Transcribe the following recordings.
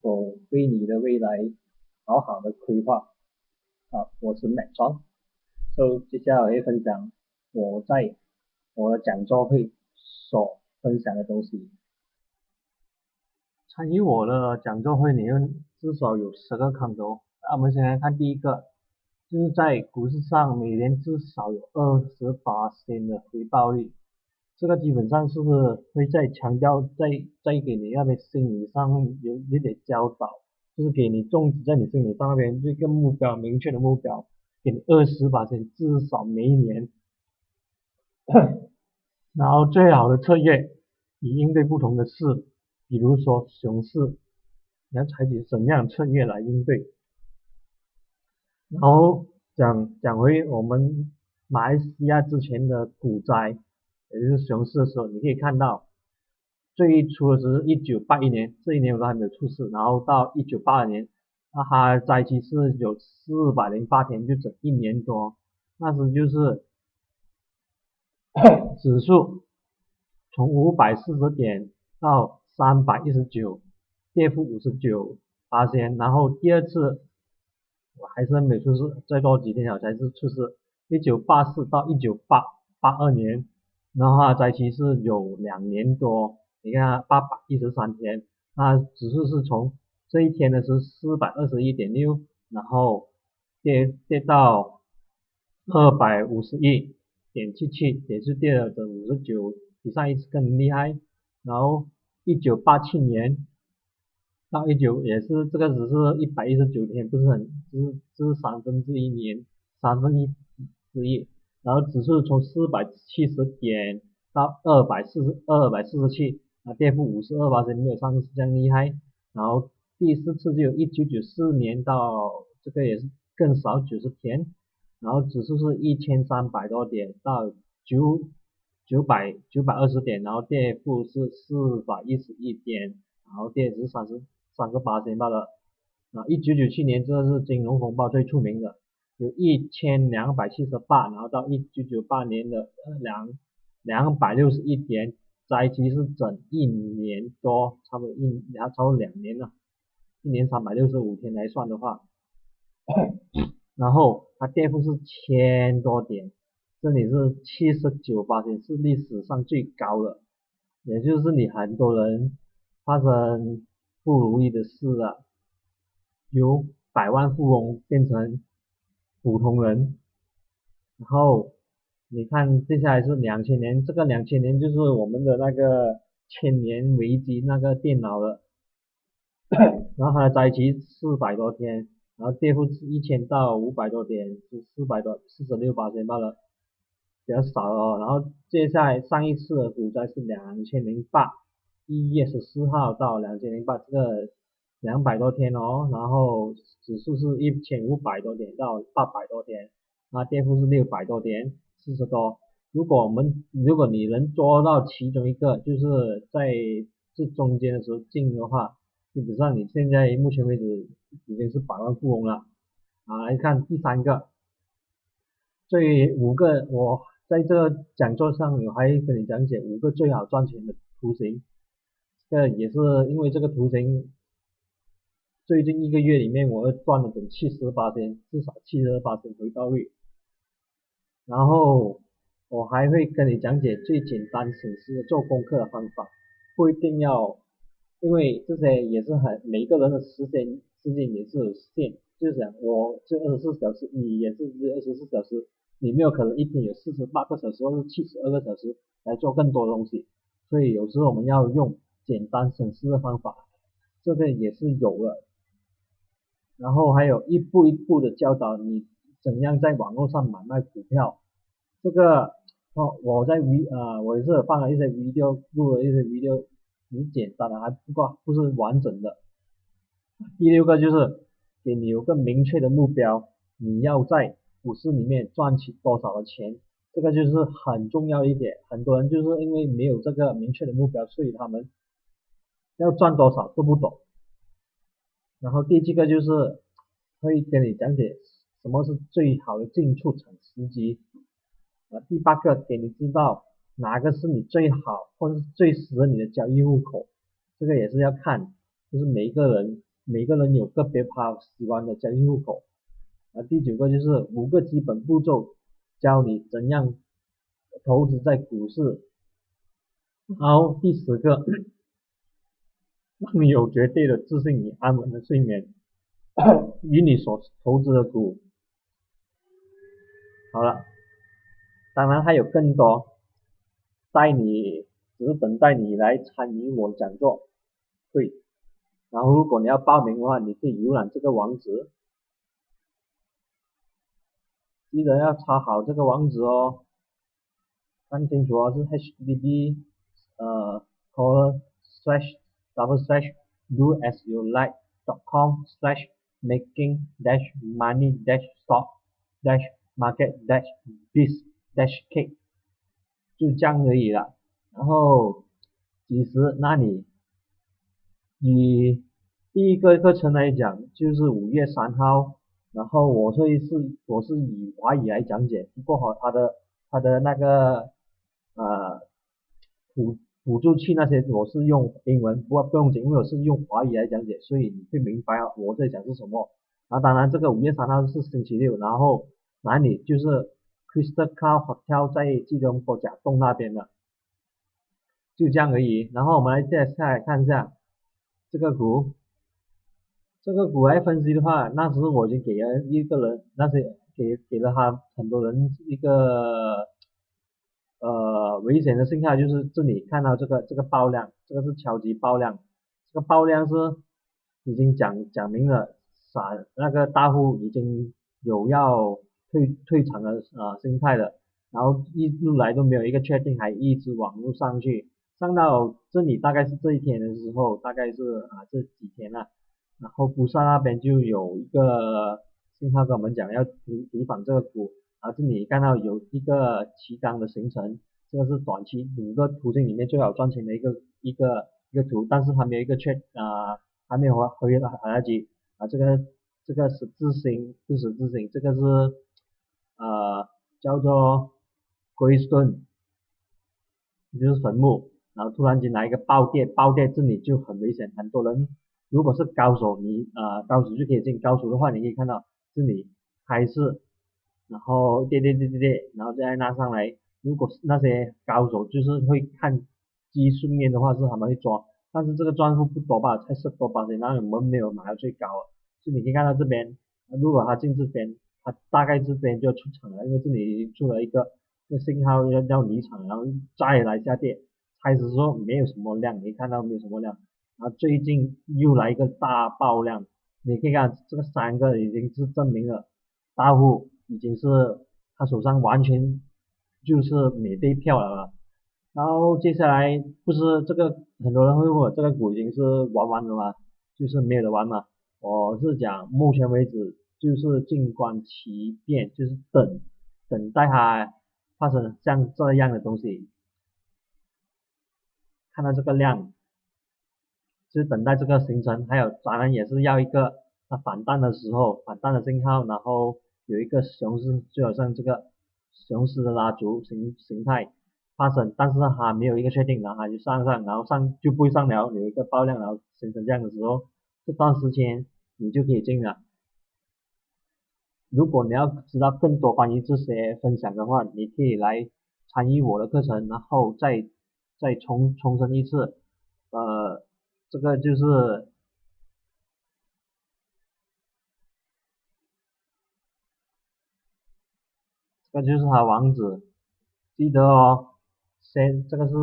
我为你的未来好好的规划。啊，我是 Matt John，所以接下来我会分享我在我的讲座会所分享的东西。参与我的讲座会里面至少有十个坑头。那我们先来看第一个，就是在股市上每年至少有二十八千的回报率。这个基本上是不是会在强调，在在给你那边心理上有一点教导，就是给你种植在你心理上那边这个目标明确的目标，给你二十八千至少每一年，然后最好的策略以应对不同的事，比如说熊市，你要采取什么样的策略来应对？然后讲讲回我们马来西亚之前的股灾。也就是熊市的时候，你可以看到最初的时候，一九八一年，这一年我都还没有出世，然后到一九八二年，那它灾期是有四百零八天，就整一年多，那时就是 指数从五百四十点到三百一十九，跌幅五十九八千，然后第二次我还是没出事，再过几天我才是出事，一九八四到一九八八二年。然后它灾期是有两年多，你看八百一十三天，那指数是从这一天的是四百二十一点六，然后跌跌到二百五十一点七七，也是跌了整五十九，比上一次更厉害。然后一九八七年到一九也是这个只是一百一十九天，不是很，只是三分之一年，三分之一之一。然后指数从四百七十点到二百四十二百四十七，啊，跌幅五十二八千，没有上次这样厉害。然后第四次就有一九九四年到这个也是更少九十天，然后指数是一千三百多点到九九百九百二十点，然后跌幅是四百一十一点，然后跌是三十三十八点八了。啊，一九九七年这是金融风暴最出名的。有一千两百七十八，然后到一九九八年的两两百六十一点，灾期是整一年多，差不多一然后超过两年了，一年三百六十五天来算的话，然后它跌幅是千多点，这里是七十九八点，是历史上最高的，也就是你很多人发生不如意的事了，由百万富翁变成。普通人，然后你看接下来是两千年，这个两千年就是我们的那个千年危机那个电脑了，然后它的灾期四百多天，然后跌幅是一千到五百多点，是四百多四十六八千罢了，比较少哦。然后接下来上一次的股灾是两千零八一月十四号到两千零八这个。两百多天哦，然后指数是一千五百多点到八百多点，那跌幅是六百多点，四十多。如果我们如果你能做到其中一个，就是在这中间的时候进的话，基本上你现在目前为止已经是百万富翁了。啊，来看第三个，这五个我在这个讲座上我还跟你讲解五个最好赚钱的图形，这也是因为这个图形。最近一个月里面，我赚了整七十八天，至少七十八天回报率。然后我还会跟你讲解最简单省事做功课的方法，不一定要，因为这些也是很每个人的时间时间也是有限，就是讲我这二十四小时，你也是这二十四小时，你没有可能一天有四十八个小时或是七十二个小时来做更多东西，所以有时候我们要用简单省事的方法，这个也是有了。然后还有一步一步的教导你怎样在网络上买卖股票，这个哦我在 V 啊我也是放了一些 video 录了一些 video，很简单的还不够不是完整的。第六个就是给你有个明确的目标，你要在股市里面赚取多少的钱，这个就是很重要一点。很多人就是因为没有这个明确的目标，所以他们要赚多少都不懂。然后第七个就是会跟你讲解什么是最好的进出场时机，啊，第八个给你知道哪个是你最好或者是最适合你的交易户口，这个也是要看，就是每一个人每个人有个别他喜欢的交易户口。啊，第九个就是五个基本步骤，教你怎样投资在股市。然后第十个，让你有绝对的自信与安稳的睡眠，与你所投资的股。好了，当然还有更多，带你只是等待你来参与我的讲座会。然后如果你要报名的话，你可以浏览这个网址。记得要抄好这个网址哦，看清楚哦，是 http 呃 colon slash double slash do as you like dot com slash making dash money dash stock dash market dash biz dash cake 就这样而已了。然后其实那你以第一个课程来讲，就是五月三号。然后我这一次我是以华语来讲解，不过哈，它的它的那个呃辅辅助器那些我是用英文，不不用紧，因为我是用华语来讲解，所以你会明白我在讲是什么。啊，当然这个五月三号是星期六，然后哪里就是 Crystal Car Hotel 在吉隆坡甲洞那边的，就这样而已。然后我们来再下来看一下这个股。这个股来分析的话，那时候我已经给了一个人，那些给给了他很多人一个呃危险的信号，就是这里看到这个这个爆量，这个是超级爆量，这个爆量是已经讲讲明了，散那个大户已经有要退退场的呃心态了，然后一路来都没有一个确定，还一直往路上去，上到这里大概是这一天的时候，大概是啊这几天了。然后菩萨那边就有一个信号跟我们讲要提提防这个股，啊这里看到有一个旗杆的形成，这个是短期五个途径里面最好赚钱的一个一个一个图，但是还没有一个确啊还没有合合约的来得及啊这个这个十字星不十字星，这个是呃叫做鬼顺就是坟墓，然后突然间来一个暴跌，暴跌这里就很危险，很多人。如果是高手，你呃高手就可以进。高手的话，你可以看到这里还是，然后跌跌跌跌跌，然后再拉上来。如果是那些高手，就是会看技术面的话，是他们会抓。但是这个赚幅不多吧，才十多八千，然后我们没有买到最高。就你可以看到这边，如果他进这边，他大概这边就要出场了，因为这里已经出了一个个信号要要离场，然后再来下跌。开始说没有什么量，你看到没有什么量。啊，最近又来一个大爆量，你可以看这个三个已经是证明了大户已经是他手上完全就是免费票了。然后接下来不是这个很多人会问我这个股已经是玩完了吗？就是没有的玩嘛。我是讲目前为止就是静观其变，就是等等待它发生像这样的东西。看到这个量。就等待这个形成，还有当然也是要一个它反弹的时候，反弹的信号，然后有一个熊市，就好像这个熊市的拉足形形态发生，但是它没有一个确定，然后它就上上，然后上就不会上了，有一个爆量，然后形成这样的时候，这段时间你就可以进了。如果你要知道更多关于这些分享的话，你可以来参与我的课程，然后再再重重申一次，呃。这个就是，这就是他网址，记得哦，先这个是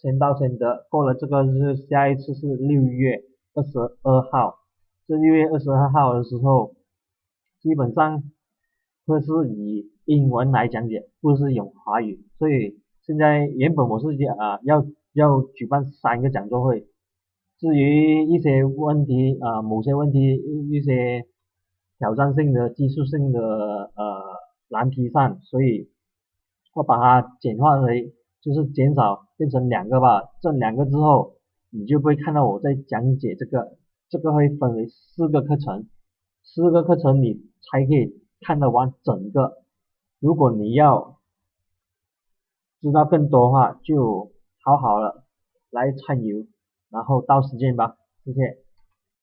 先到先得，过了这个是下一次是六月二十二号，这六月二十二号的时候，基本上会是以英文来讲解，不是用华语，所以现在原本我是啊要要举办三个讲座会。至于一些问题啊，某些问题一些挑战性的、技术性的呃难题上，所以我把它简化为就是减少变成两个吧。这两个之后，你就不会看到我在讲解这个，这个会分为四个课程，四个课程你才可以看得完整个。如果你要知道更多的话，就好好了来参与。然后到时间吧，谢谢。